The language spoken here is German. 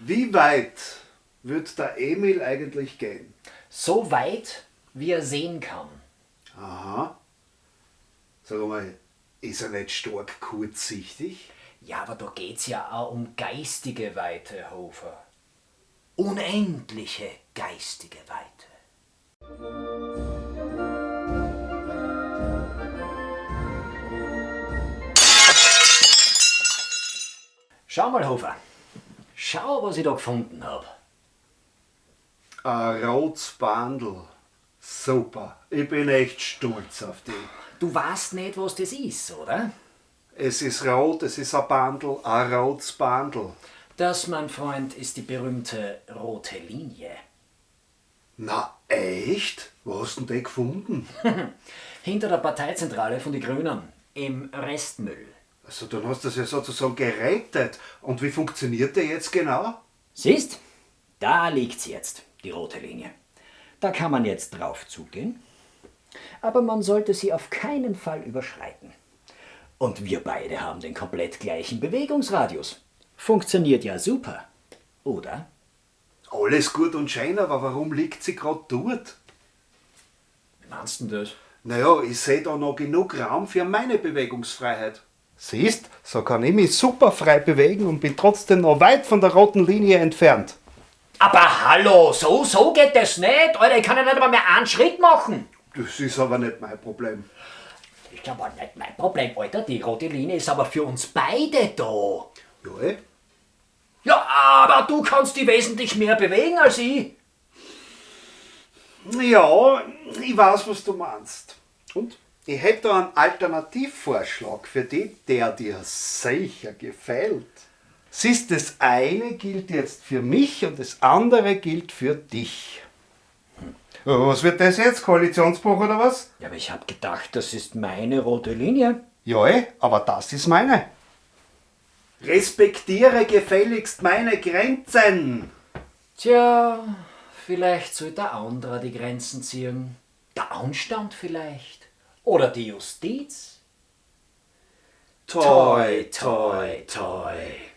Wie weit wird der Emil eigentlich gehen? So weit, wie er sehen kann. Aha. Sag mal, ist er nicht stark kurzsichtig? Ja, aber da geht's ja auch um geistige Weite, Hofer. Unendliche geistige Weite. Schau mal, Hofer. Schau, was ich da gefunden habe. Ein rotes Bandel. Super. Ich bin echt stolz auf dich. Du weißt nicht, was das ist, oder? Es ist rot, es ist ein Bandel, ein rotes Bandel. Das, mein Freund, ist die berühmte rote Linie. Na echt? Wo hast du denn die gefunden? Hinter der Parteizentrale von den Grünen. Im Restmüll. Also dann hast du das ja sozusagen gerettet. Und wie funktioniert der jetzt genau? Siehst? Da liegt's jetzt, die rote Linie. Da kann man jetzt drauf zugehen. Aber man sollte sie auf keinen Fall überschreiten. Und wir beide haben den komplett gleichen Bewegungsradius. Funktioniert ja super. Oder? Alles gut und schön, aber warum liegt sie gerade dort? Wie meinst du denn das? Naja, ich sehe da noch genug Raum für meine Bewegungsfreiheit. Siehst, so kann ich mich super frei bewegen und bin trotzdem noch weit von der roten Linie entfernt. Aber hallo, so, so geht das nicht. Alter, ich kann ja nicht einmal mehr einen Schritt machen. Das ist aber nicht mein Problem. Ist aber nicht mein Problem, Alter. Die rote Linie ist aber für uns beide da. Ja, eh? Ja, aber du kannst die wesentlich mehr bewegen als ich. Ja, ich weiß, was du meinst. Und? Ich hätte da einen Alternativvorschlag für dich, der dir sicher gefällt. Siehst, das eine gilt jetzt für mich und das andere gilt für dich. Was wird das jetzt? Koalitionsbruch oder was? Ja, aber ich hab gedacht, das ist meine rote Linie. Ja, eh, aber das ist meine. Respektiere gefälligst meine Grenzen. Tja, vielleicht soll der andere die Grenzen ziehen. Der Anstand vielleicht. Oder die Justiz. Toi, toi, toi.